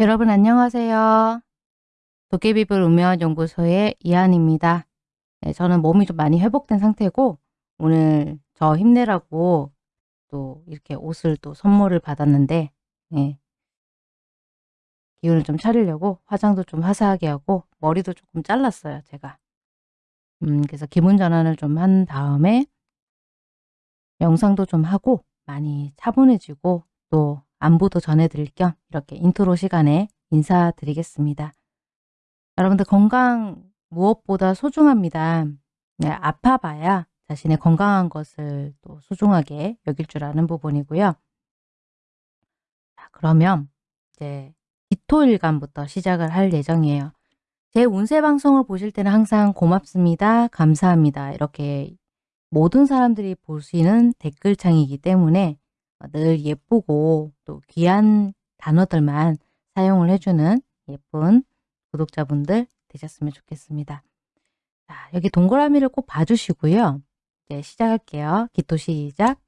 여러분 안녕하세요. 도깨비불 운명연구소의 이한입니다. 네, 저는 몸이 좀 많이 회복된 상태고 오늘 저 힘내라고 또 이렇게 옷을 또 선물을 받았는데 네, 기운을 좀 차리려고 화장도 좀 화사하게 하고 머리도 조금 잘랐어요. 제가. 음, 그래서 기분 전환을 좀 한 다음에 명상도 좀 하고 많이 차분해지고 또 안부도 전해드릴 겸 이렇게 인트로 시간에 인사드리겠습니다. 여러분들 건강 무엇보다 소중합니다. 네, 아파봐야 자신의 건강한 것을 또 소중하게 여길 줄 아는 부분이고요. 자, 그러면 이제 기토일간부터 시작을 할 예정이에요. 제 운세 방송을 보실 때는 항상 고맙습니다. 감사합니다. 이렇게 모든 사람들이 보시는 댓글창이기 때문에 늘 예쁘고 또 귀한 단어들만 사용을 해주는 예쁜 구독자분들 되셨으면 좋겠습니다. 자, 여기 동그라미를 꼭 봐주시고요. 이제 시작할게요. 기토 시작.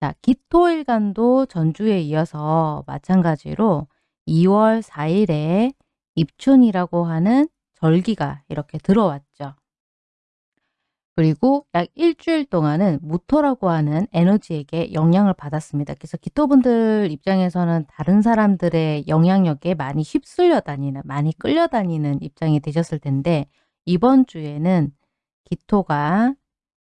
자, 기토일간도 전주에 이어서 마찬가지로 2월 4일에 입춘이라고 하는 절기가 이렇게 들어왔죠. 그리고 약 일주일 동안은 무토라고 하는 에너지에게 영향을 받았습니다. 그래서 기토분들 입장에서는 다른 사람들의 영향력에 많이 휩쓸려 다니는, 많이 끌려다니는 입장이 되셨을 텐데 이번 주에는 기토가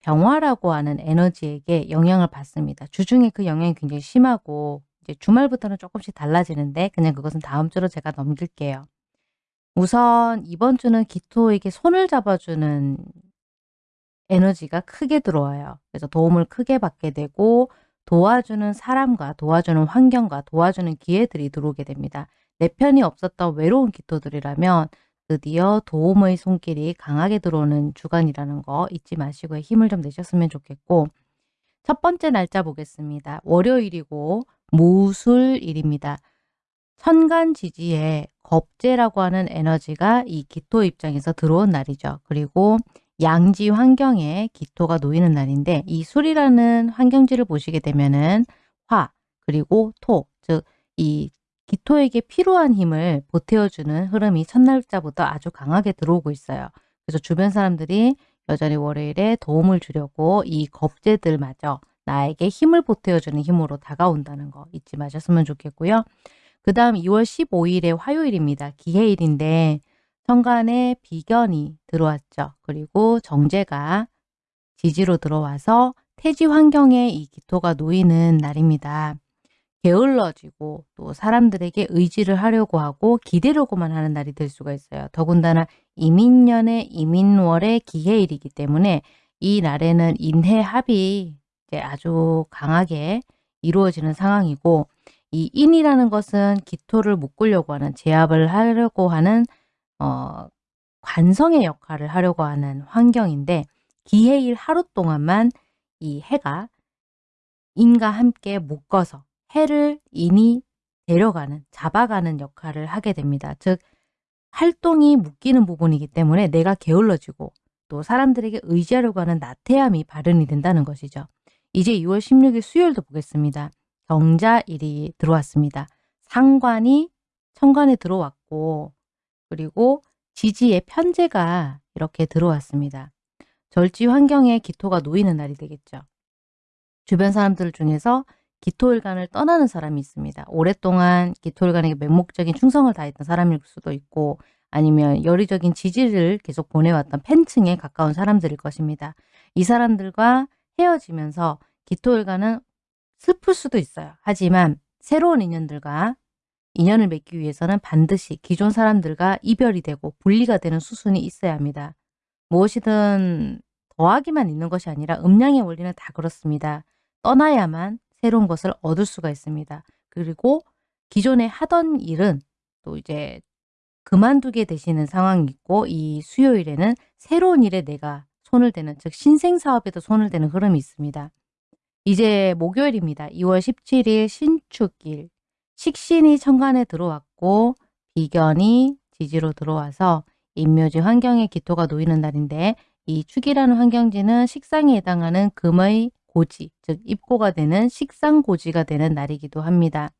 병화라고 하는 에너지에게 영향을 받습니다. 주중에 그 영향이 굉장히 심하고 이제 주말부터는 조금씩 달라지는데 그냥 그것은 다음 주로 제가 넘길게요. 우선 이번 주는 기토에게 손을 잡아주는 에너지가 크게 들어와요. 그래서 도움을 크게 받게 되고 도와주는 사람과 도와주는 환경과 도와주는 기회들이 들어오게 됩니다. 내 편이 없었던 외로운 기토들이라면 드디어 도움의 손길이 강하게 들어오는 주간이라는 거 잊지 마시고 힘을 좀 내셨으면 좋겠고 첫 번째 날짜 보겠습니다. 월요일이고 무술일입니다. 천간 지지에 겁재라고 하는 에너지가 이 기토 입장에서 들어온 날이죠. 그리고 양지 환경에 기토가 놓이는 날인데 이 술이라는 환경지를 보시게 되면은 화 그리고 토 즉 이 기토에게 필요한 힘을 보태어주는 흐름이 첫날짜부터 아주 강하게 들어오고 있어요. 그래서 주변 사람들이 여전히 월요일에 도움을 주려고 이 겁재들마저 나에게 힘을 보태어주는 힘으로 다가온다는 거 잊지 마셨으면 좋겠고요. 그 다음 2월 15일에 화요일입니다. 기해일인데 천간에 비견이 들어왔죠. 그리고 정제가 지지로 들어와서 태지 환경에 이 기토가 놓이는 날입니다. 게을러지고 또 사람들에게 의지를 하려고 하고 기대려고만 하는 날이 될 수가 있어요. 더군다나 이민년의 이민월의 기해일이기 때문에 이 날에는 인해합이 아주 강하게 이루어지는 상황이고 이 인이라는 것은 기토를 묶으려고 하는 제압을 하려고 하는 어, 관성의 역할을 하려고 하는 환경인데 기해일 하루 동안만 이 해가 인과 함께 묶어서 해를 인이 데려가는 잡아가는 역할을 하게 됩니다. 즉 활동이 묶이는 부분이기 때문에 내가 게을러지고 또 사람들에게 의지하려고 하는 나태함이 발현이 된다는 것이죠. 이제 2월 16일 수요일도 보겠습니다. 경자일이 들어왔습니다. 상관이 천간에 들어왔고 그리고 지지의 편제가 이렇게 들어왔습니다. 절지 환경에 기토가 놓이는 날이 되겠죠. 주변 사람들 중에서 기토일간을 떠나는 사람이 있습니다. 오랫동안 기토일간에게 맹목적인 충성을 다했던 사람일 수도 있고 아니면 열의적인 지지를 계속 보내왔던 팬층에 가까운 사람들일 것입니다. 이 사람들과 헤어지면서 기토일간은 슬플 수도 있어요. 하지만 새로운 인연들과 인연을 맺기 위해서는 반드시 기존 사람들과 이별이 되고 분리가 되는 수순이 있어야 합니다. 무엇이든 더하기만 있는 것이 아니라 음량의 원리는 다 그렇습니다. 떠나야만 새로운 것을 얻을 수가 있습니다. 그리고 기존에 하던 일은 또 이제 그만두게 되시는 상황이 있고 이 수요일에는 새로운 일에 내가 손을 대는 즉 신생사업에도 손을 대는 흐름이 있습니다. 이제 목요일입니다. 2월 17일 신축일 식신이 천간에 들어왔고 비견이 지지로 들어와서 인묘지 환경에 기토가 놓이는 날인데 이 축이라는 환경지는 식상에 해당하는 금의 고지, 즉 입고가 되는 식상고지가 되는 날이기도 합니다.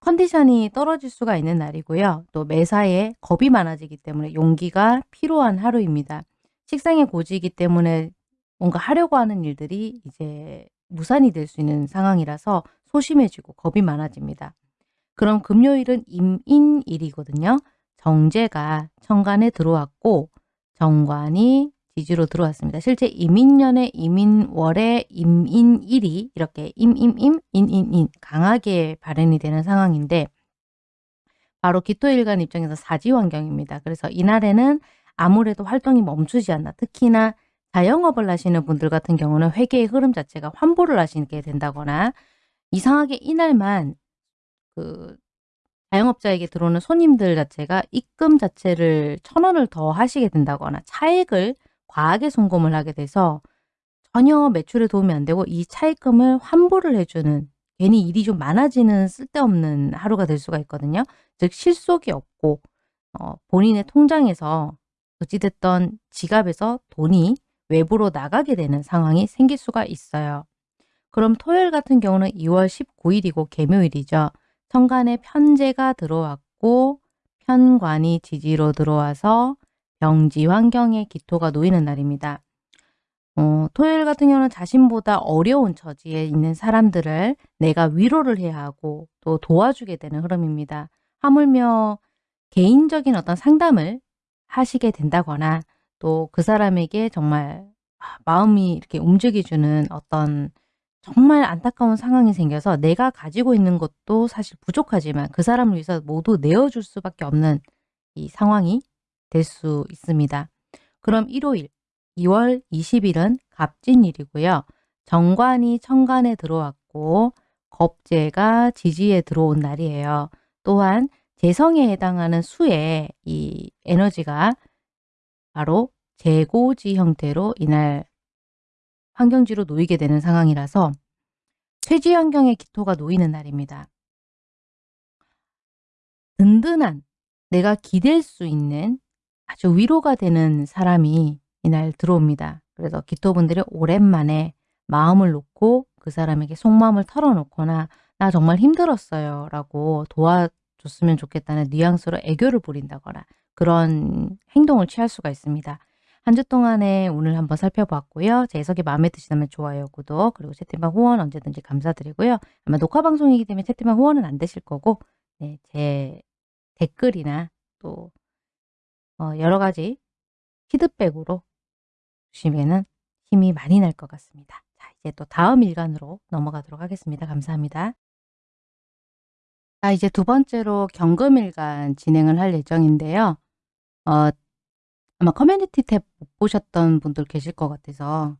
컨디션이 떨어질 수가 있는 날이고요. 또 매사에 겁이 많아지기 때문에 용기가 필요한 하루입니다. 식상의 고지이기 때문에 뭔가 하려고 하는 일들이 이제 무산이 될 수 있는 상황이라서 소심해지고 겁이 많아집니다. 그럼 금요일은 임인일이거든요. 정제가 천간에 들어왔고 정관이 지지로 들어왔습니다. 실제 임인년에 임인월에 임인일이 이렇게 임임임 인인인 강하게 발현이 되는 상황인데 바로 기토일간 입장에서 사지환경입니다. 그래서 이날에는 아무래도 활동이 멈추지 않나 특히나 자영업을 하시는 분들 같은 경우는 회계의 흐름 자체가 환보를 하시게 된다거나 이상하게 이날만 그 자영업자에게 들어오는 손님들 자체가 입금 자체를 천 원을 더 하시게 된다거나 차액을 과하게 송금을 하게 돼서 전혀 매출에 도움이 안 되고 이 차입금을 환불을 해주는 괜히 일이 좀 많아지는 쓸데없는 하루가 될 수가 있거든요. 즉 실속이 없고 어, 본인의 통장에서 어찌됐던 지갑에서 돈이 외부로 나가게 되는 상황이 생길 수가 있어요. 그럼 토요일 같은 경우는 2월 19일이고 개묘일이죠. 천간에 편제가 들어왔고 편관이 지지로 들어와서 병지 환경에 기토가 놓이는 날입니다. 어, 토요일 같은 경우는 자신보다 어려운 처지에 있는 사람들을 내가 위로를 해야 하고 또 도와주게 되는 흐름입니다. 하물며 개인적인 어떤 상담을 하시게 된다거나 또 그 사람에게 정말 아, 마음이 이렇게 움직여주는 어떤 정말 안타까운 상황이 생겨서 내가 가지고 있는 것도 사실 부족하지만 그 사람을 위해서 모두 내어줄 수밖에 없는 이 상황이 될 수 있습니다. 그럼 일요일 2월 20일은 갑진일이고요. 정관이 천간에 들어왔고 겁재가 지지에 들어온 날이에요. 또한 재성에 해당하는 수의 이 에너지가 바로 재고지 형태로 이날 환경지로 놓이게 되는 상황이라서 쇠지 환경에 기토가 놓이는 날입니다. 든든한 내가 기댈 수 있는 아주 위로가 되는 사람이 이날 들어옵니다. 그래서 기토분들이 오랜만에 마음을 놓고 그 사람에게 속마음을 털어놓거나 나 정말 힘들었어요 라고 도와줬으면 좋겠다는 뉘앙스로 애교를 부린다거나 그런 행동을 취할 수가 있습니다. 한 주 동안에 오늘 한번 살펴봤고요. 제 해석이 마음에 드시다면 좋아요, 구독, 그리고 채팅방 후원 언제든지 감사드리고요. 아마 녹화 방송이기 때문에 채팅방 후원은 안 되실 거고 네, 제 댓글이나 또 어, 여러 가지 피드백으로 주시면 힘이 많이 날 것 같습니다. 자, 이제 또 다음 일간으로 넘어가도록 하겠습니다. 감사합니다. 자, 이제 두 번째로 경금일간 진행을 할 예정인데요. 어, 아마 커뮤니티 탭 못 보셨던 분들 계실 것 같아서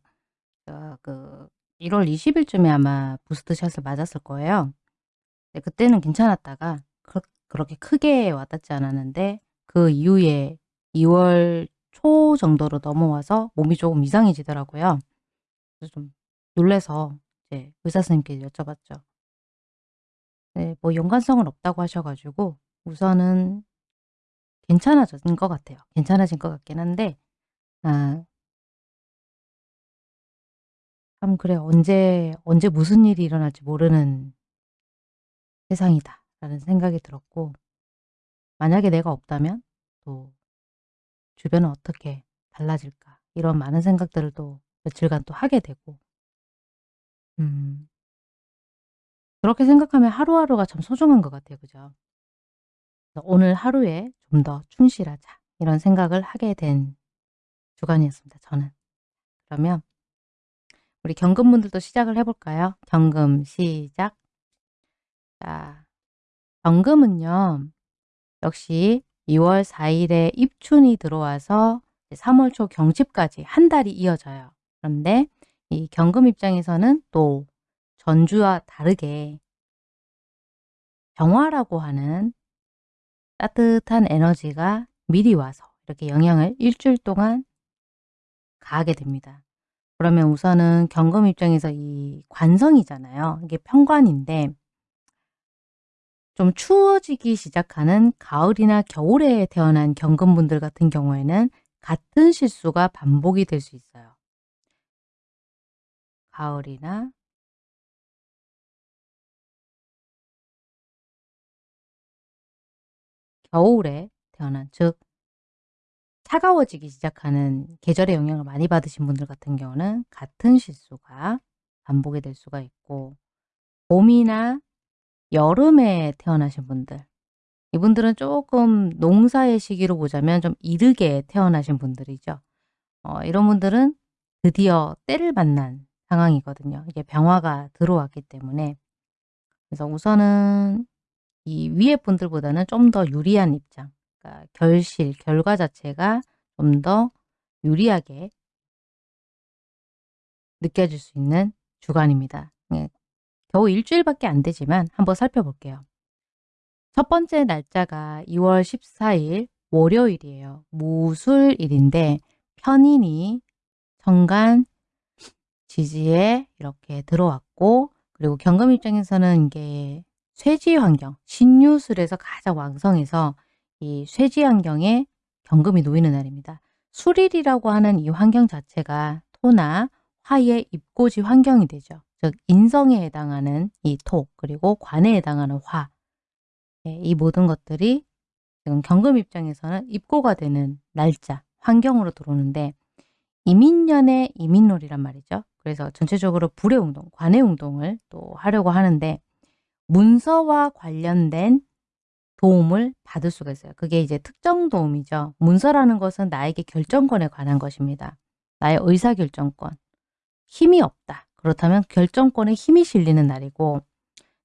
어, 그 1월 20일쯤에 아마 부스트샷을 맞았을 거예요. 그때는 괜찮았다가 그, 그렇게 크게 와닿지 않았는데 그 이후에 2월 초 정도로 넘어와서 몸이 조금 이상해지더라고요. 그래서 좀 놀래서 이제 의사 선생님께 여쭤봤죠. 네, 뭐 연관성은 없다고 하셔가지고 우선은 괜찮아진 것 같아요. 괜찮아진 것 같긴 한데 아, 참 그래 언제 언제 무슨 일이 일어날지 모르는 세상이다 라는 생각이 들었고 만약에 내가 없다면 또 주변은 어떻게 달라질까 이런 많은 생각들을 또 며칠간 또 하게 되고 음 그렇게 생각하면 하루하루가 참 소중한 것 같아요. 그죠? 오늘 하루에 좀 더 충실하자 이런 생각을 하게 된 주간이었습니다. 저는. 그러면 우리 경금분들도 시작을 해볼까요? 경금 시작. 자, 경금은요. 역시 2월 4일에 입춘이 들어와서 3월 초 경칩까지 한 달이 이어져요. 그런데 이 경금 입장에서는 또 전주와 다르게 병화라고 하는 따뜻한 에너지가 미리 와서 이렇게 영향을 일주일 동안 가하게 됩니다. 그러면 우선은 경금 입장에서 이 관성이잖아요. 이게 편관인데 좀 추워지기 시작하는 가을이나 겨울에 태어난 경금분들 같은 경우에는 같은 실수가 반복이 될 수 있어요. 가을이나 겨울에 태어난 즉 차가워지기 시작하는 계절의 영향을 많이 받으신 분들 같은 경우는 같은 실수가 반복이 될 수가 있고 봄이나 여름에 태어나신 분들 이분들은 조금 농사의 시기로 보자면 좀 이르게 태어나신 분들이죠. 어, 이런 분들은 드디어 때를 만난 상황이거든요. 이게 병화가 들어왔기 때문에 그래서 우선은 이 위에 분들보다는 좀 더 유리한 입장 그러니까 결실, 결과 자체가 좀 더 유리하게 느껴질 수 있는 주간입니다. 예, 겨우 일주일밖에 안 되지만 한번 살펴볼게요. 첫 번째 날짜가 2월 14일 월요일이에요. 무술일인데 편인이 정간 지지에 이렇게 들어왔고 그리고 경금 입장에서는 이게 쇠지 환경, 신유술에서 가장 왕성해서 이 쇠지 환경에 경금이 놓이는 날입니다. 술일이라고 하는 이 환경 자체가 토나 화의 입고지 환경이 되죠. 즉 인성에 해당하는 이 토, 그리고 관에 해당하는 화. 네, 이 모든 것들이 지금 경금 입장에서는 입고가 되는 날짜, 환경으로 들어오는데 이민년의 이민놀이란 말이죠. 그래서 전체적으로 불의 운동, 관의 운동을 또 하려고 하는데 문서와 관련된 도움을 받을 수가 있어요. 그게 이제 특정 도움이죠. 문서라는 것은 나에게 결정권에 관한 것입니다. 나의 의사결정권. 힘이 없다. 그렇다면 결정권에 힘이 실리는 날이고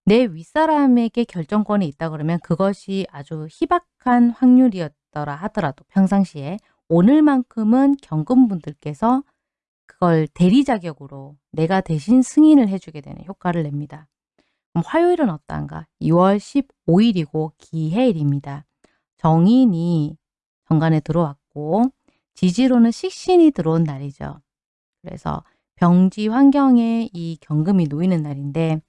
내 윗사람에게 결정권이 있다 그러면 그것이 아주 희박한 확률이었더라 하더라도 평상시에 오늘만큼은 경금분들께서 그걸 대리 자격으로 내가 대신 승인을 해주게 되는 효과를 냅니다. 화요일은 어떠한가? 2월 15일이고 기해일입니다. 정인이 정관에 들어왔고 지지로는 식신이 들어온 날이죠. 그래서 병지 환경에 이 경금이 놓이는 날인데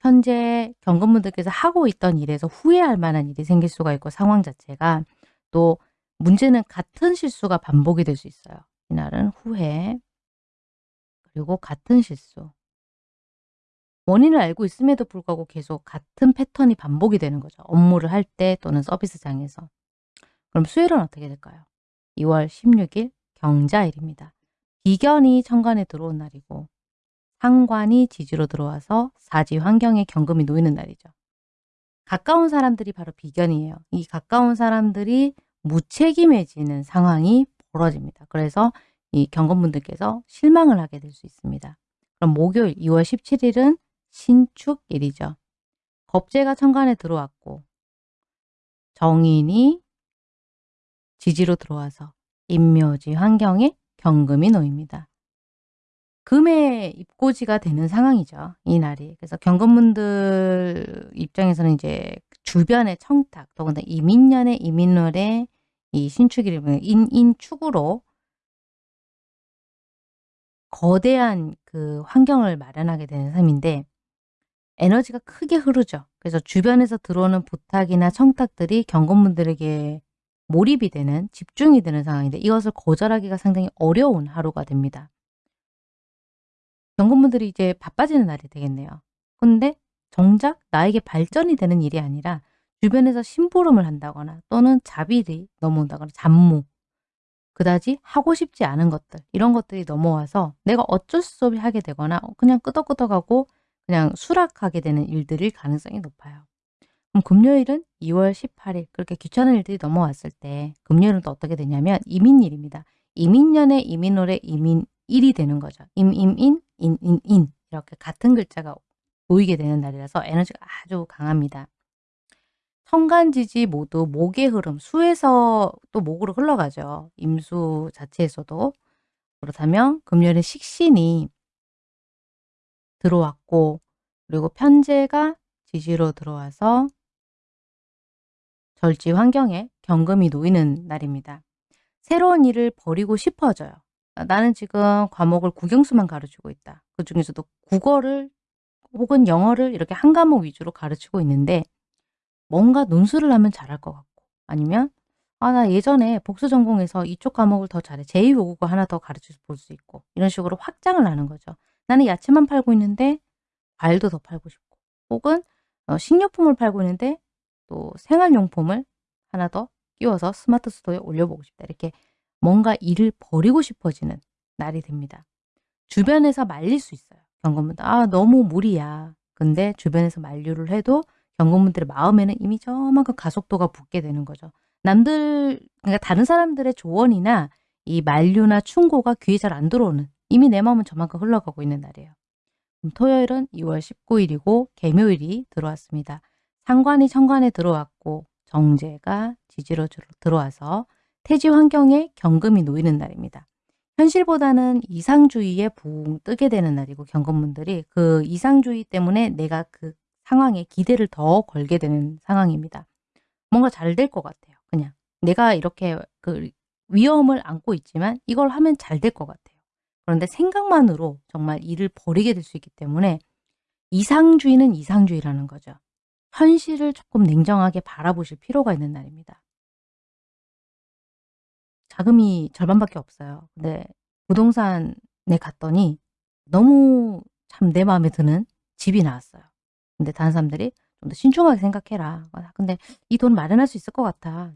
현재 경금분들께서 하고 있던 일에서 후회할 만한 일이 생길 수가 있고 상황 자체가 또 문제는 같은 실수가 반복이 될 수 있어요. 이날은 후회 그리고 같은 실수 원인을 알고 있음에도 불구하고 계속 같은 패턴이 반복이 되는 거죠. 업무를 할 때 또는 서비스장에서. 그럼 수요일은 어떻게 될까요? 2월 16일 경자일입니다. 비견이 천간에 들어온 날이고 상관이 지지로 들어와서 사지 환경에 경금이 놓이는 날이죠. 가까운 사람들이 바로 비견이에요. 이 가까운 사람들이 무책임해지는 상황이 벌어집니다. 그래서 이 경건분들께서 실망을 하게 될 수 있습니다. 그럼 목요일 2월 17일은 신축일이죠. 겁재가 천간에 들어왔고 정인이 지지로 들어와서 임묘지 환경에 경금이 놓입니다. 금의 입고지가 되는 상황이죠. 이 날이. 그래서 경건분들 입장에서는 이제 주변의 청탁, 더군다나 이민년의 이민월의 이 신축일을 보면 인인축으로 거대한 그 환경을 마련하게 되는 삶인데 에너지가 크게 흐르죠. 그래서 주변에서 들어오는 부탁이나 청탁들이 경건분들에게 몰입이 되는 집중이 되는 상황인데 이것을 거절하기가 상당히 어려운 하루가 됩니다. 경건분들이 이제 바빠지는 날이 되겠네요. 근데 정작 나에게 발전이 되는 일이 아니라 주변에서 심부름을 한다거나 또는 자비를 넘어온다거나 잡무 그다지 하고 싶지 않은 것들 이런 것들이 넘어와서 내가 어쩔 수 없이 하게 되거나 그냥 끄덕끄덕하고 그냥 수락하게 되는 일들일 가능성이 높아요. 그럼 금요일은 2월 18일 그렇게 귀찮은 일들이 넘어왔을 때 금요일은 또 어떻게 되냐면 이민일입니다. 이민년의 이민월의 이민일이 되는 거죠. 임임인, 인인인 이렇게 같은 글자가 보이게 되는 날이라서 에너지가 아주 강합니다. 천간지지 모두 목의 흐름, 수에서 또 목으로 흘러가죠. 임수 자체에서도. 그렇다면 금요일에 식신이 들어왔고 그리고 편제가 지지로 들어와서 절지 환경에 경금이 놓이는 날입니다. 새로운 일을 버리고 싶어져요. 나는 지금 과목을 국영수만 가르치고 있다. 그 중에서도 국어를 혹은 영어를 이렇게 한 과목 위주로 가르치고 있는데 뭔가 논술을 하면 잘할 것 같고 아니면 아 나 예전에 복수 전공에서 이쪽 과목을 더 잘해. 제2외국어 하나 더 가르쳐 볼 수 있고 이런 식으로 확장을 하는 거죠. 나는 야채만 팔고 있는데 과일도 더 팔고 싶고 혹은 어, 식료품을 팔고 있는데 또 생활용품을 하나 더 끼워서 스마트 스토어에 올려보고 싶다. 이렇게 뭔가 일을 버리고 싶어지는 날이 됩니다. 주변에서 말릴 수 있어요. 경건분들 아 너무 무리야. 근데 주변에서 만류를 해도 경건분들의 마음에는 이미 저만큼 가속도가 붙게 되는 거죠. 남들 그러니까 다른 사람들의 조언이나 이 만류나 충고가 귀에 잘 안 들어오는 이미 내 마음은 저만큼 흘러가고 있는 날이에요. 토요일은 2월 19일이고 개묘일이 들어왔습니다. 상관이 천간에 들어왔고 정제가 지지로 들어와서 태지 환경에 경금이 놓이는 날입니다. 현실보다는 이상주의에 붕 뜨게 되는 날이고 경건분들이 그 이상주의 때문에 내가 그 상황에 기대를 더 걸게 되는 상황입니다. 뭔가 잘 될 것 같아요. 그냥 내가 이렇게 그 위험을 안고 있지만 이걸 하면 잘 될 것 같아요. 그런데 생각만으로 정말 일을 버리게 될 수 있기 때문에 이상주의는 이상주의라는 거죠. 현실을 조금 냉정하게 바라보실 필요가 있는 날입니다. 자금이 절반밖에 없어요. 근데 부동산에 갔더니 너무 참 내 마음에 드는 집이 나왔어요. 근데 다른 사람들이 좀 더 신중하게 생각해라. 아, 근데 이 돈 마련할 수 있을 것 같아.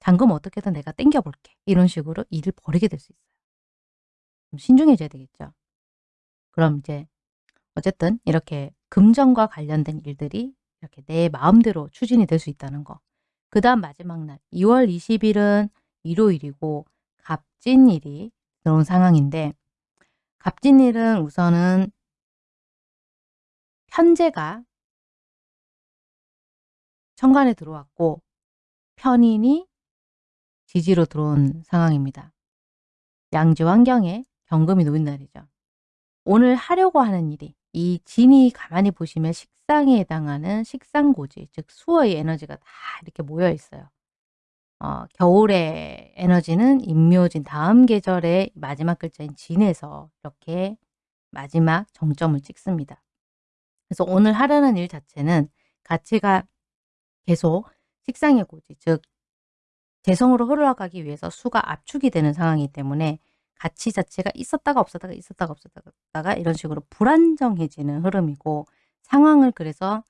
잔금 어떻게든 내가 땡겨볼게. 이런 식으로 일을 버리게 될 수 있어요. 좀 신중해져야 되겠죠. 그럼 이제 어쨌든 이렇게 금전과 관련된 일들이 이렇게 내 마음대로 추진이 될 수 있다는 거. 그 다음 마지막 날 2월 20일은 일요일이고 갑진일이 들어온 상황인데 갑진일은 우선은 현재가 천간에 들어왔고 편인이 지지로 들어온 상황입니다. 양지 환경에 경금이 놓인 날이죠. 오늘 하려고 하는 일이 이 진이 가만히 보시면 식상에 해당하는 식상고지, 즉 수어의 에너지가 다 이렇게 모여 있어요. 어, 겨울의 에너지는 임묘진 다음 계절의 마지막 글자인 진에서 이렇게 마지막 정점을 찍습니다. 그래서 오늘 하려는 일 자체는 가치가 계속 식상의 고지, 즉 재성으로 흘러가기 위해서 수가 압축이 되는 상황이기 때문에 가치 자체가 있었다가 없었다가 있었다가 없었다가 이런 식으로 불안정해지는 흐름이고 상황을 그래서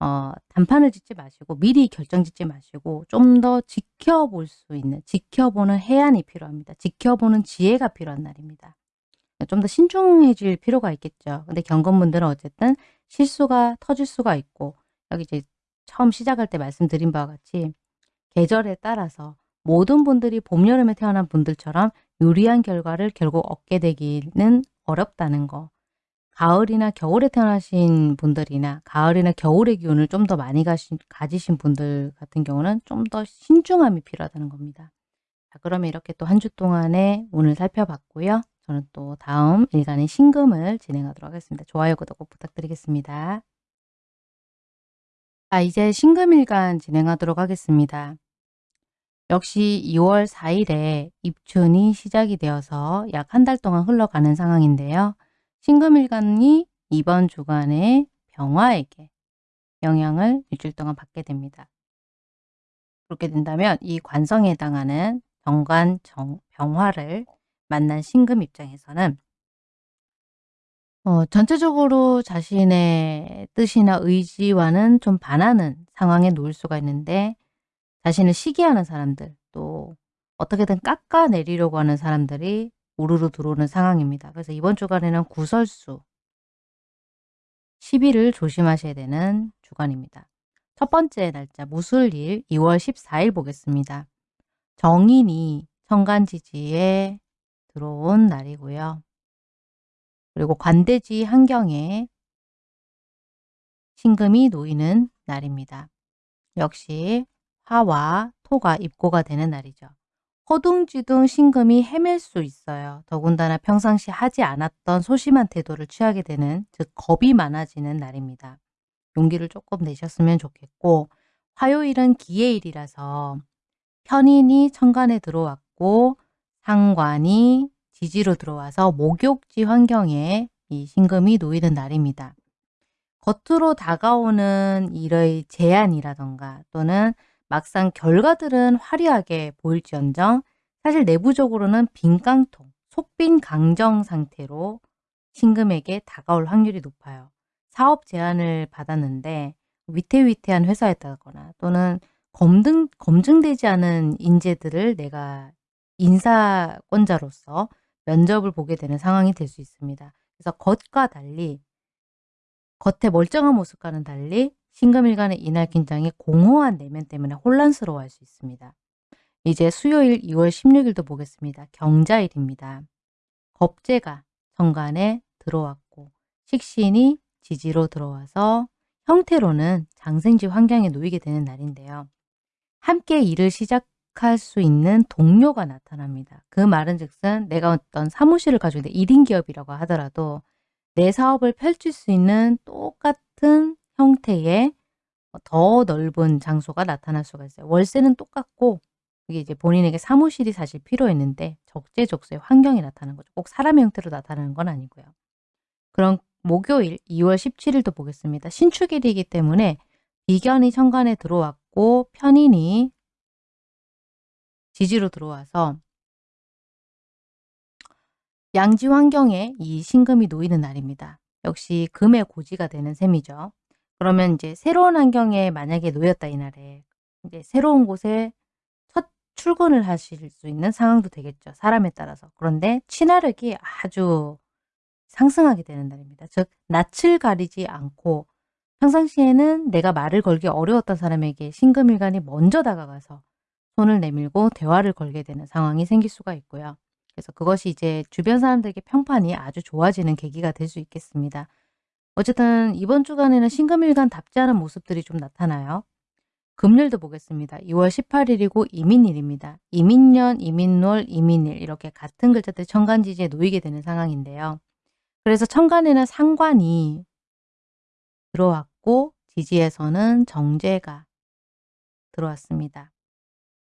어, 단판을 짓지 마시고 미리 결정 짓지 마시고 좀 더 지켜볼 수 있는 지켜보는 해안이 필요합니다. 지켜보는 지혜가 필요한 날입니다. 좀 더 신중해질 필요가 있겠죠. 근데 경건분들은 어쨌든 실수가 터질 수가 있고 여기 이제 처음 시작할 때 말씀드린 바와 같이 계절에 따라서 모든 분들이 봄, 여름에 태어난 분들처럼 유리한 결과를 결국 얻게 되기는 어렵다는 거. 가을이나 겨울에 태어나신 분들이나 가을이나 겨울의 기운을 좀 더 많이 가신, 가지신 분들 같은 경우는 좀 더 신중함이 필요하다는 겁니다. 자, 그러면 이렇게 또 한 주 동안의 운을 살펴봤고요. 저는 또 다음 일간의 신금을 진행하도록 하겠습니다. 좋아요, 구독 꼭 부탁드리겠습니다. 자, 이제 신금일간 진행하도록 하겠습니다. 역시 2월 4일에 입춘이 시작이 되어서 약 한 달 동안 흘러가는 상황인데요. 신금일간이 이번 주간에 병화에게 영향을 일주일 동안 받게 됩니다. 그렇게 된다면 이 관성에 해당하는 병관 정, 병화를 만난 신금 입장에서는 어, 전체적으로 자신의 뜻이나 의지와는 좀 반하는 상황에 놓일 수가 있는데 자신을 시기하는 사람들 또 어떻게든 깎아내리려고 하는 사람들이 우르르 들어오는 상황입니다. 그래서 이번 주간에는 구설수 10일을 조심하셔야 되는 주간입니다. 첫 번째 날짜 무술일 2월 14일 보겠습니다. 정인이 천간지지에 들어온 날이고요. 그리고 관대지 환경에 신금이 놓이는 날입니다. 역시 화와 토가 입고가 되는 날이죠. 허둥지둥 신금이 헤맬 수 있어요. 더군다나 평상시 하지 않았던 소심한 태도를 취하게 되는 즉 겁이 많아지는 날입니다. 용기를 조금 내셨으면 좋겠고 화요일은 기해일이라서 편인이 천간에 들어왔고 상관이 지지로 들어와서 목욕지 환경에 이 신금이 놓이는 날입니다. 겉으로 다가오는 일의 제안이라던가 또는 막상 결과들은 화려하게 보일지언정 사실 내부적으로는 빈깡통, 속빈 강정 상태로 신금에게 다가올 확률이 높아요. 사업 제안을 받았는데 위태위태한 회사였다거나 또는 검증 검증되지 않은 인재들을 내가 인사권자로서 면접을 보게 되는 상황이 될 수 있습니다. 그래서 겉과 달리 겉에 멀쩡한 모습과는 달리 신금일 간의 이날 긴장이 공허한 내면 때문에 혼란스러워할 수 있습니다. 이제 수요일 2월 16일도 보겠습니다. 경자일입니다. 겁재가 정관에 들어왔고 식신이 지지로 들어와서 형태로는 장생지 환경에 놓이게 되는 날인데요. 함께 일을 시작할 수 있는 동료가 나타납니다. 그 말은 즉슨 내가 어떤 사무실을 가지고 있는데 1인 기업이라고 하더라도 내 사업을 펼칠 수 있는 똑같은 형태의 더 넓은 장소가 나타날 수가 있어요. 월세는 똑같고 이게 이제 본인에게 사무실이 사실 필요했는데 적재적소의 환경이 나타나는 거죠. 꼭 사람의 형태로 나타나는 건 아니고요. 그럼 목요일 2월 17일도 보겠습니다. 신축일이기 때문에 비견이 천간에 들어왔고 편인이 지지로 들어와서 양지 환경에 이 신금이 놓이는 날입니다. 역시 금의 고지가 되는 셈이죠. 그러면 이제 새로운 환경에 만약에 놓였다 이날에 이제 새로운 곳에 첫 출근을 하실 수 있는 상황도 되겠죠. 사람에 따라서. 그런데 친화력이 아주 상승하게 되는 날입니다. 즉 낯을 가리지 않고 평상시에는 내가 말을 걸기 어려웠던 사람에게 신금일간이 먼저 다가가서 손을 내밀고 대화를 걸게 되는 상황이 생길 수가 있고요. 그래서 그것이 이제 주변 사람들에게 평판이 아주 좋아지는 계기가 될 수 있겠습니다. 어쨌든 이번 주간에는 신금일간 답지 않은 모습들이 좀 나타나요. 금일도 보겠습니다. 2월 18일이고 이민일입니다. 이민년, 이민월, 이민일 이렇게 같은 글자들 천간지지에 놓이게 되는 상황인데요. 그래서 천간에는 상관이 들어왔고 지지에서는 정제가 들어왔습니다.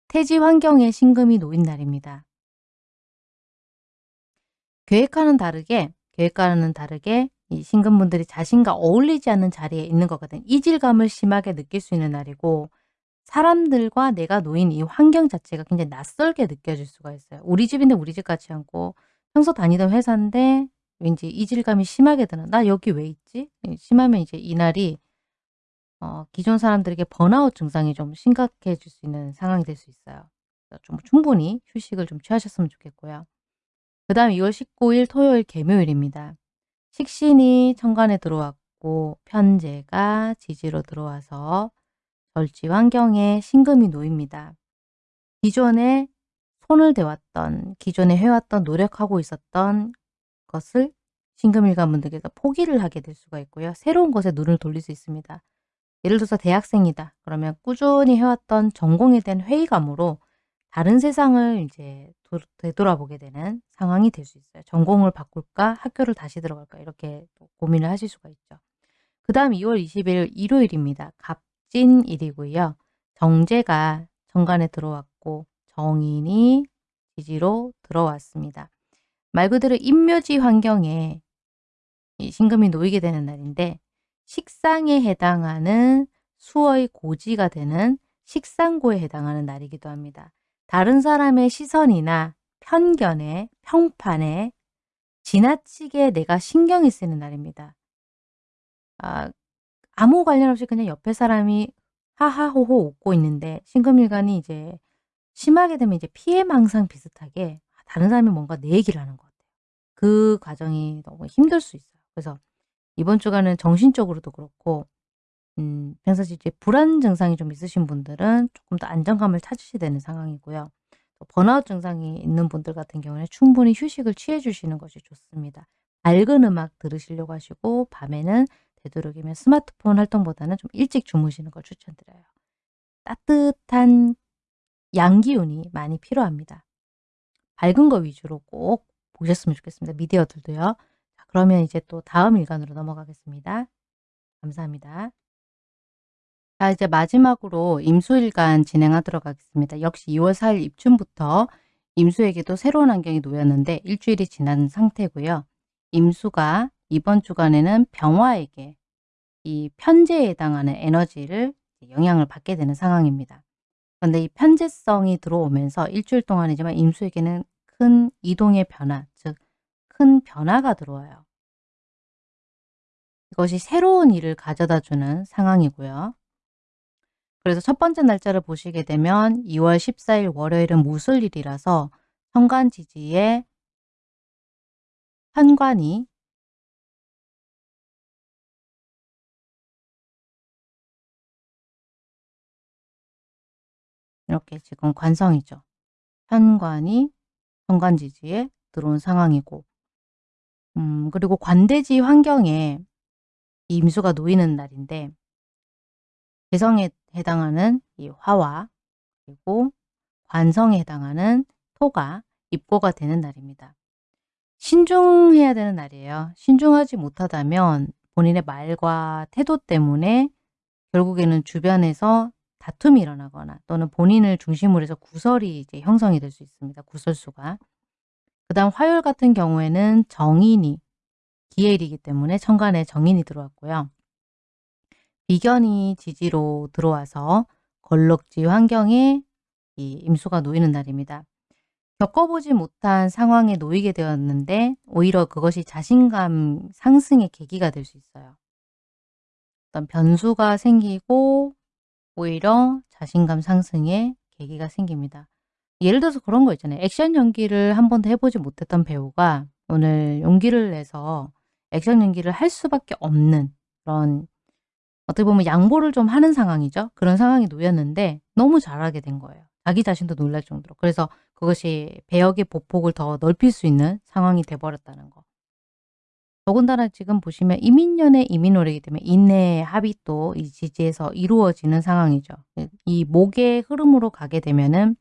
태지 환경에 신금이 놓인 날입니다. 계획과는 다르게 계획과는 다르게 이 신금분들이 자신과 어울리지 않는 자리에 있는 거거든. 이질감을 심하게 느낄 수 있는 날이고 사람들과 내가 놓인 이 환경 자체가 굉장히 낯설게 느껴질 수가 있어요. 우리 집인데 우리 집 같지 않고 평소 다니던 회사인데 왠지 이질감이 심하게 드는 나 여기 왜 있지? 심하면 이제 이날이 어, 기존 사람들에게 번아웃 증상이 좀 심각해질 수 있는 상황이 될 수 있어요. 좀 충분히 휴식을 좀 취하셨으면 좋겠고요. 그 다음 2월 19일 토요일 개묘일입니다. 식신이 천간에 들어왔고 편제가 지지로 들어와서 절지 환경에 신금이 놓입니다. 기존에 손을 대왔던, 기존에 해왔던, 노력하고 있었던 것을 신금일관 분들께서 포기를 하게 될 수가 있고요. 새로운 것에 눈을 돌릴 수 있습니다. 예를 들어서 대학생이다. 그러면 꾸준히 해왔던 전공에 대한 회의감으로 다른 세상을 이제 되돌아보게 되는 상황이 될 수 있어요. 전공을 바꿀까? 학교를 다시 들어갈까? 이렇게 고민을 하실 수가 있죠. 그 다음 2월 20일 일요일입니다. 갑진일이고요. 정제가 정관에 들어왔고 정인이 지지로 들어왔습니다. 말 그대로 인묘지 환경에 신금이 놓이게 되는 날인데 식상에 해당하는 수의 고지가 되는 식상고에 해당하는 날이기도 합니다. 다른 사람의 시선이나 편견에 평판에 지나치게 내가 신경이 쓰는 날입니다. 아, 아무 관련 없이 그냥 옆에 사람이 하하호호 웃고 있는데 신금일간이 이제 심하게 되면 이제 피해망상 비슷하게 다른 사람이 뭔가 내 얘기를 하는 것 같아요. 그 과정이 너무 힘들 수 있어요. 그래서 이번 주간은 정신적으로도 그렇고 음, 평상시 이제 불안 증상이 좀 있으신 분들은 조금 더 안정감을 찾으셔야 되는 상황이고요. 번아웃 증상이 있는 분들 같은 경우는 충분히 휴식을 취해 주시는 것이 좋습니다. 밝은 음악 들으시려고 하시고 밤에는 되도록이면 스마트폰 활동보다는 좀 일찍 주무시는 걸 추천드려요. 따뜻한 양기운이 많이 필요합니다. 밝은 거 위주로 꼭 보셨으면 좋겠습니다. 미디어들도요. 자, 그러면 이제 또 다음 일간으로 넘어가겠습니다. 감사합니다. 자 이제 마지막으로 임수일간 진행하도록 하겠습니다. 역시 2월 4일 입춘부터 임수에게도 새로운 환경이 놓였는데 일주일이 지난 상태고요. 임수가 이번 주간에는 병화에게 이 편제에 해당하는 에너지를 영향을 받게 되는 상황입니다. 그런데 이 편제성이 들어오면서 일주일 동안이지만 임수에게는 큰 이동의 변화, 즉 큰 변화가 들어와요. 이것이 새로운 일을 가져다 주는 상황이고요. 그래서 첫 번째 날짜를 보시게 되면 2월 14일 월요일은 무술일이라서 천간지지에 현관이 이렇게 지금 관성이죠. 현관이 현관 지지에 들어온 상황이고 음 그리고 관대지 환경에 임수가 놓이는 날인데 개성에 해당하는 이 화와 그리고 관성에 해당하는 토가 입고가 되는 날입니다. 신중해야 되는 날이에요. 신중하지 못하다면 본인의 말과 태도 때문에 결국에는 주변에서 다툼이 일어나거나 또는 본인을 중심으로 해서 구설이 이제 형성이 될 수 있습니다. 구설수가. 그 다음 화요일 같은 경우에는 정인이 기해일이기 때문에 천간에 정인이 들어왔고요. 비견이 지지로 들어와서 걸럭지 환경에 이 임수가 놓이는 날입니다. 겪어보지 못한 상황에 놓이게 되었는데 오히려 그것이 자신감 상승의 계기가 될 수 있어요. 어떤 변수가 생기고 오히려 자신감 상승의 계기가 생깁니다. 예를 들어서 그런 거 있잖아요. 액션 연기를 한 번도 해보지 못했던 배우가 오늘 용기를 내서 액션 연기를 할 수밖에 없는 그런 어떻게 보면 양보를 좀 하는 상황이죠. 그런 상황이 놓였는데 너무 잘하게 된 거예요. 자기 자신도 놀랄 정도로. 그래서 그것이 배역의 보폭을 더 넓힐 수 있는 상황이 돼버렸다는 거. 더군다나 지금 보시면 이민년의 이민월이기 때문에 인내의 합이 또 이 지지에서 이루어지는 상황이죠. 이 목의 흐름으로 가게 되면은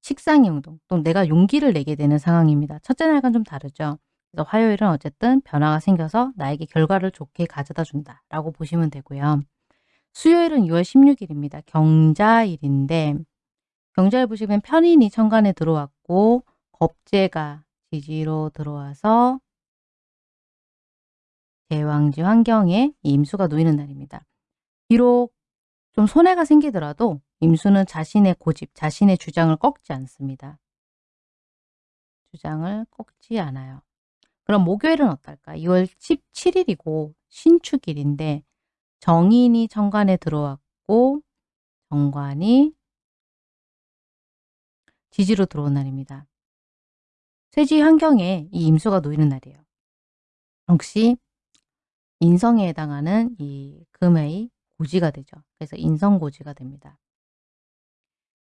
식상의 운동, 또 내가 용기를 내게 되는 상황입니다. 첫째 날과는 좀 다르죠. 그래서 화요일은 어쨌든 변화가 생겨서 나에게 결과를 좋게 가져다 준다 라고 보시면 되고요. 수요일은 6월 16일입니다. 경자일인데 경자일 보시면 편인이 천간에 들어왔고 겁재가 지지로 들어와서 대왕지 환경에 임수가 놓이는 날입니다. 비록 좀 손해가 생기더라도 임수는 자신의 고집, 자신의 주장을 꺾지 않습니다. 주장을 꺾지 않아요. 그럼 목요일은 어떨까? 2월 17일이고 신축일인데 정인이 정관에 들어왔고 정관이 지지로 들어온 날입니다. 쇠지 환경에 이 임수가 놓이는 날이에요. 역시 인성에 해당하는 이 금의 고지가 되죠. 그래서 인성고지가 됩니다.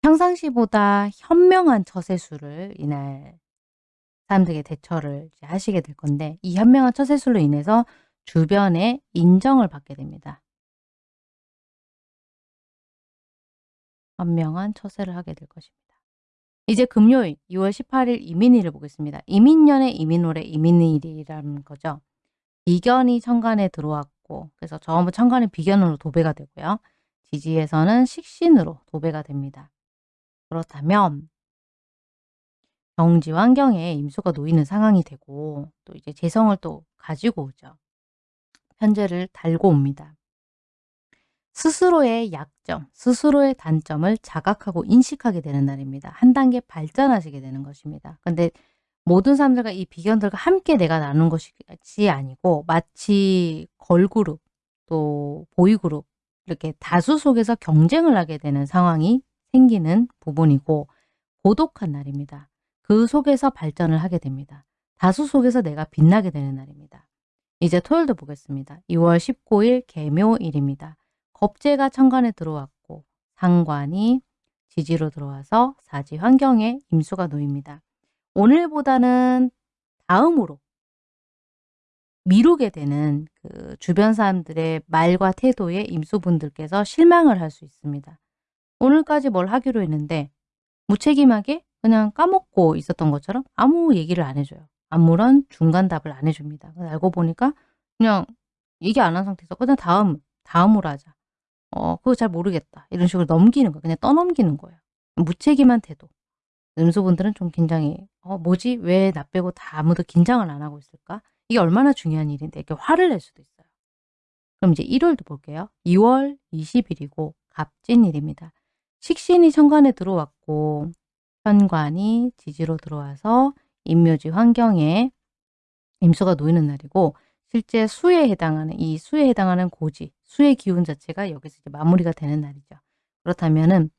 평상시보다 현명한 처세술을 이날 사람들에게 대처를 하시게 될 건데 이 현명한 처세술로 인해서 주변의 인정을 받게 됩니다. 현명한 처세를 하게 될 것입니다. 이제 금요일 2월 18일 이민일을 보겠습니다. 이민년의 이민월의 이민일이라는 거죠. 비견이 천간에 들어왔고 그래서 전부 천간이 비견으로 도배가 되고요. 지지에서는 식신으로 도배가 됩니다. 그렇다면 정지 환경에 임수가 놓이는 상황이 되고 또 이제 재성을 또 가지고 오죠. 편제를 달고 옵니다. 스스로의 약점, 스스로의 단점을 자각하고 인식하게 되는 날입니다. 한 단계 발전하시게 되는 것입니다. 근데 모든 사람들과 이 비견들과 함께 내가 나눈 것이 아니고 마치 걸그룹 또 보이그룹 이렇게 다수 속에서 경쟁을 하게 되는 상황이 생기는 부분이고 고독한 날입니다. 그 속에서 발전을 하게 됩니다. 다수 속에서 내가 빛나게 되는 날입니다. 이제 토요일도 보겠습니다. 2월 19일 개묘일입니다. 겁재가 천간에 들어왔고 상관이 지지로 들어와서 사지 환경에 임수가 놓입니다. 오늘보다는 다음으로 미루게 되는 그 주변 사람들의 말과 태도에 임수분들께서 실망을 할 수 있습니다. 오늘까지 뭘 하기로 했는데 무책임하게 그냥 까먹고 있었던 것처럼 아무 얘기를 안 해줘요. 아무런 중간 답을 안 해줍니다. 알고 보니까 그냥 얘기 안 한 상태에서 그냥 다음, 다음으로 하자. 어, 그거 잘 모르겠다. 이런 식으로 넘기는 거예요. 그냥 떠넘기는 거예요. 무책임한 태도. 음수분들은 좀 긴장이 어 뭐지? 왜 나 빼고 다 아무도 긴장을 안 하고 있을까? 이게 얼마나 중요한 일인데 이렇게 화를 낼 수도 있어요. 그럼 이제 1월도 볼게요. 2월 20일이고 갑진일입니다. 식신이 천간에 들어왔고 현관이 지지로 들어와서 임묘지 환경에 임수가 놓이는 날이고 실제 수에 해당하는 이 수에 해당하는 고지, 수의 기운 자체가 여기서 이제 마무리가 되는 날이죠. 그렇다면은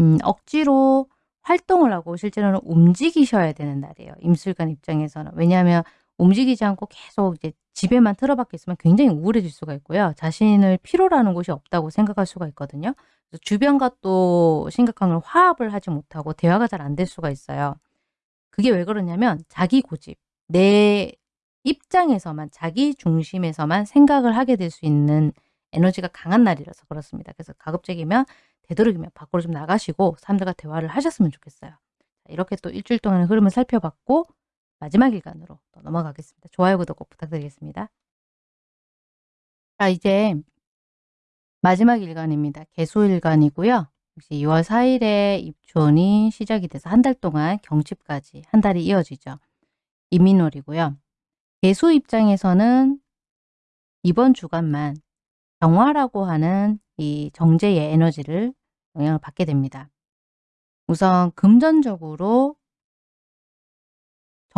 음 억지로 활동을 하고 실제로는 움직이셔야 되는 날이에요. 임술관 입장에서는. 왜냐하면 움직이지 않고 계속 이제 집에만 틀어박혀 있으면 굉장히 우울해질 수가 있고요. 자신을 하는 곳이 없다고 생각할 수가 있거든요. 주변과 또 심각한 걸 화합을 하지 못하고 대화가 잘 안 될 수가 있어요. 그게 왜 그러냐면 자기 고집, 내 입장에서만 자기 중심에서만 생각을 하게 될 수 있는 에너지가 강한 날이라서 그렇습니다. 그래서 가급적이면 되도록이면 밖으로 좀 나가시고 사람들과 대화를 하셨으면 좋겠어요. 이렇게 또 일주일 동안의 흐름을 살펴봤고 마지막 일간으로 또 넘어가겠습니다. 좋아요, 구독 꼭 부탁드리겠습니다. 자, 이제 마지막 일간입니다. 개수일간이고요. 역시 2월 4일에 입춘이 시작이 돼서 한 달 동안 경칩까지 한 달이 이어지죠. 이민월이고요. 개수 입장에서는 이번 주간만 정화라고 하는 이 정제의 에너지를 영향을 받게 됩니다. 우선 금전적으로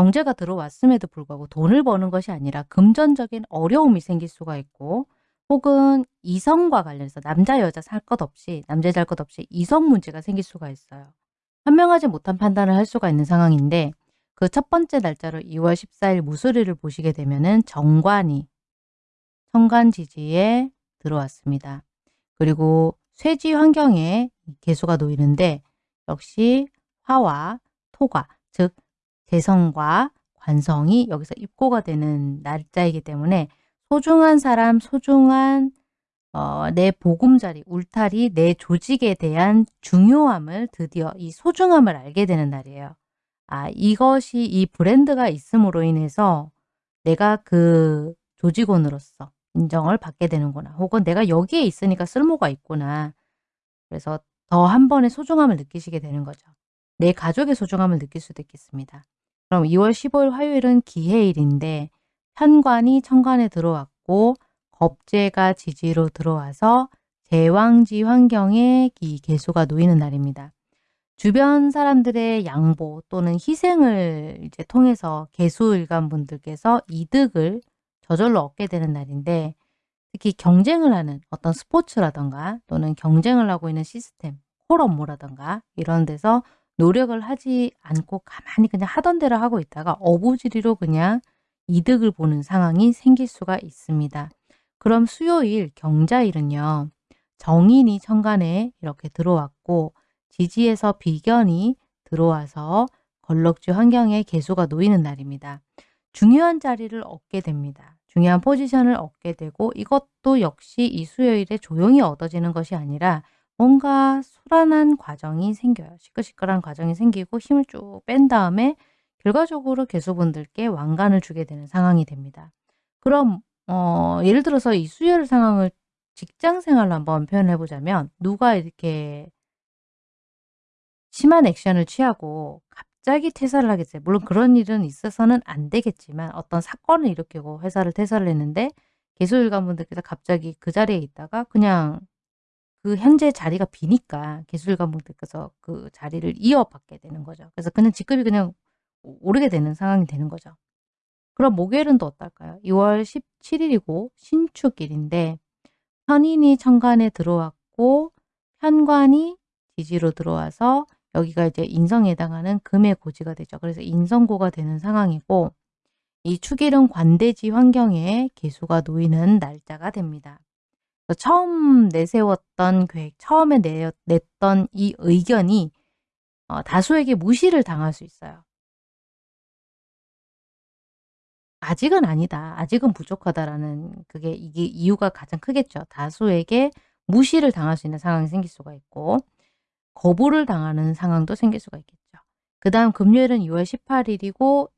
정제가 들어왔음에도 불구하고 돈을 버는 것이 아니라 금전적인 어려움이 생길 수가 있고 혹은 이성과 관련해서 남자 여자 살 것 없이 남자 여자 것 없이 이성 문제가 생길 수가 있어요. 현명하지 못한 판단을 할 수가 있는 상황인데 그 첫 번째 날짜로 2월 14일 무술일을 보시게 되면 은 정관이 천간지지에 들어왔습니다. 그리고 쇠지 환경에 개수가 놓이는데 역시 화와 토가 즉 재성과 관성이 여기서 입고가 되는 날짜이기 때문에 소중한 사람, 소중한 어, 내 보금자리, 울타리, 내 조직에 대한 중요함을 드디어 이 소중함을 알게 되는 날이에요. 아 이것이 이 브랜드가 있음으로 인해서 내가 그 조직원으로서 인정을 받게 되는구나. 혹은 내가 여기에 있으니까 쓸모가 있구나. 그래서 더 한 번의 소중함을 느끼시게 되는 거죠. 내 가족의 소중함을 느낄 수도 있겠습니다. 그럼 2월 15일 화요일은 기해일인데 편관이 천간에 들어왔고 겁재가 지지로 들어와서 제왕지 환경에 이 개수가 놓이는 날입니다. 주변 사람들의 양보 또는 희생을 이제 통해서 개수일간 분들께서 이득을 저절로 얻게 되는 날인데 특히 경쟁을 하는 어떤 스포츠라던가 또는 경쟁을 하고 있는 시스템, 콜 업무라던가 이런 데서 노력을 하지 않고 가만히 그냥 하던 대로 하고 있다가 어부지리로 그냥 이득을 보는 상황이 생길 수가 있습니다. 그럼 수요일 경자일은요. 정인이 천간에 이렇게 들어왔고 지지에서 비견이 들어와서 걸럭지 환경에 개수가 놓이는 날입니다. 중요한 자리를 얻게 됩니다. 중요한 포지션을 얻게 되고 이것도 역시 이 수요일에 조용히 얻어지는 것이 아니라 뭔가 소란한 과정이 생겨요. 시끌시끌한 과정이 생기고 힘을 쭉 뺀 다음에 결과적으로 개수분들께 왕관을 주게 되는 상황이 됩니다. 그럼 어, 예를 들어서 이 수요일 상황을 직장 생활로 한번 표현해 보자면 누가 이렇게 심한 액션을 취하고 갑자기 퇴사를 하겠어요. 물론 그런 일은 있어서는 안 되겠지만 어떤 사건을 일으키고 회사를 퇴사를 했는데 개수일관 분들께서 갑자기 그 자리에 있다가 그냥 그 현재 자리가 비니까 기술가분들께서 그 자리를 이어받게 되는 거죠. 그래서 그냥 직급이 그냥 오르게 되는 상황이 되는 거죠. 그럼 목요일은 또 어떨까요? 2월 17일이고 신축일인데 편인이 천간에 들어왔고 편관이 지지로 들어와서 여기가 이제 인성에 해당하는 금의 고지가 되죠. 그래서 인성고가 되는 상황이고 이 축일은 관대지 환경에 개수가 놓이는 날짜가 됩니다. 처음 내세웠던 계획, 처음에 내, 냈던 이 의견이 어, 다수에게 무시를 당할 수 있어요. 아직은 아니다. 아직은 부족하다라는 그게 이게 이유가 가장 크겠죠. 다수에게 무시를 당할 수 있는 상황이 생길 수가 있고 거부를 당하는 상황도 생길 수가 있겠죠. 그 다음 금요일은 6월 18일이고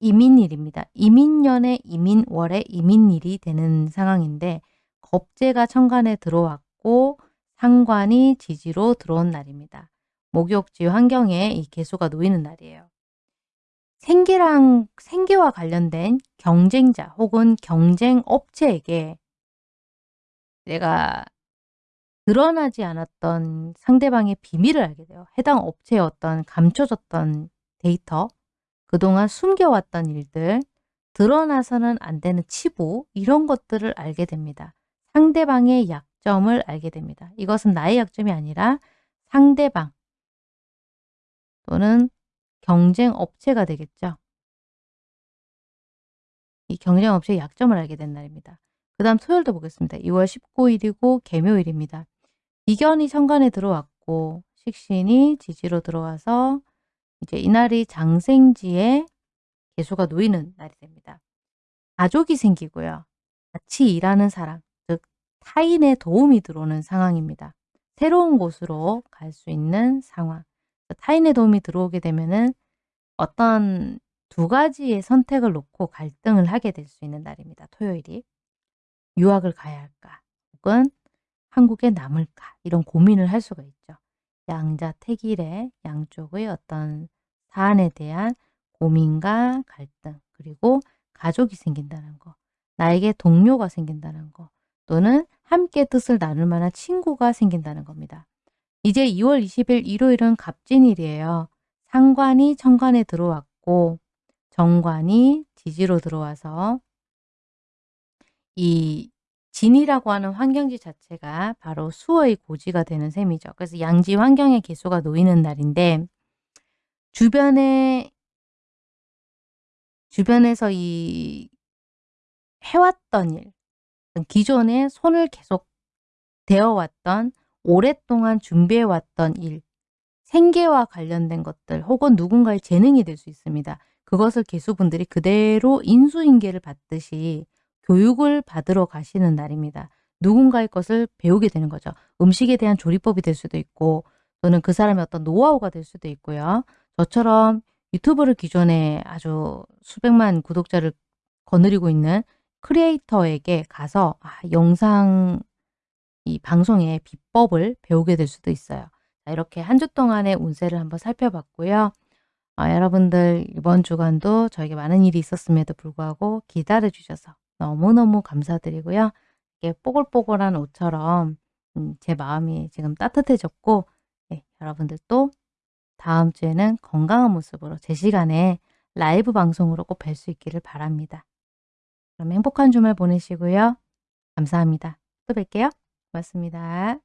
이민일입니다. 이민년의 이민월의 이민일이 되는 상황인데 겁재가 천간에 들어왔고 상관이 지지로 들어온 날입니다. 목욕지 환경에 이 개수가 놓이는 날이에요. 생계랑 생계와 관련된 경쟁자 혹은 경쟁 업체에게 내가 드러나지 않았던 상대방의 비밀을 알게 돼요. 해당 업체의 어떤 감춰졌던 데이터, 그동안 숨겨왔던 일들, 드러나서는 안 되는 치부 이런 것들을 알게 됩니다. 상대방의 약점을 알게 됩니다. 이것은 나의 약점이 아니라 상대방 또는 경쟁 업체가 되겠죠. 이 경쟁 업체의 약점을 알게 된 날입니다. 그 다음 토요일도 보겠습니다. 2월 19일이고 개묘일입니다. 비견이 천간에 들어왔고 식신이 지지로 들어와서 이제 이날이 장생지에 개수가 놓이는 날이 됩니다. 가족이 생기고요. 같이 일하는 사람, 즉 타인의 도움이 들어오는 상황입니다. 새로운 곳으로 갈 수 있는 상황. 타인의 도움이 들어오게 되면은 어떤 두 가지의 선택을 놓고 갈등을 하게 될 수 있는 날입니다. 토요일이. 유학을 가야 할까? 혹은 한국에 남을까? 이런 고민을 할 수가 있죠. 양자택일의 양쪽의 어떤 사안에 대한 고민과 갈등 그리고 가족이 생긴다는 거 나에게 동료가 생긴다는 거 또는 함께 뜻을 나눌 만한 친구가 생긴다는 겁니다. 이제 2월 20일 일요일은 갑진일이에요. 상관이 천간에 들어왔고 정관이 지지로 들어와서 이 진이라고 하는 환경지 자체가 바로 수의 고지가 되는 셈이죠. 그래서 양지 환경의 개수가 놓이는 날인데 주변에 주변에서 이 해왔던 일, 기존에 손을 계속 대어왔던 오랫동안 준비해왔던 일, 생계와 관련된 것들 혹은 누군가의 재능이 될 수 있습니다. 그것을 개수분들이 그대로 인수인계를 받듯이 교육을 받으러 가시는 날입니다. 누군가의 것을 배우게 되는 거죠. 음식에 대한 조리법이 될 수도 있고 또는 그 사람의 어떤 노하우가 될 수도 있고요. 저처럼 유튜브를 기존에 아주 수백만 구독자를 거느리고 있는 크리에이터에게 가서 아, 영상 이 방송의 비법을 배우게 될 수도 있어요. 자, 이렇게 한 주 동안의 운세를 한번 살펴봤고요. 아, 여러분들 이번 주간도 저에게 많은 일이 있었음에도 불구하고 기다려 주셔서 너무너무 감사드리고요. 이게 뽀글뽀글한 옷처럼 음, 제 마음이 지금 따뜻해졌고 네, 여러분들도 다음 주에는 건강한 모습으로 제 시간에 라이브 방송으로 꼭 뵐 수 있기를 바랍니다. 그럼 행복한 주말 보내시고요. 감사합니다. 또 뵐게요. 고맙습니다.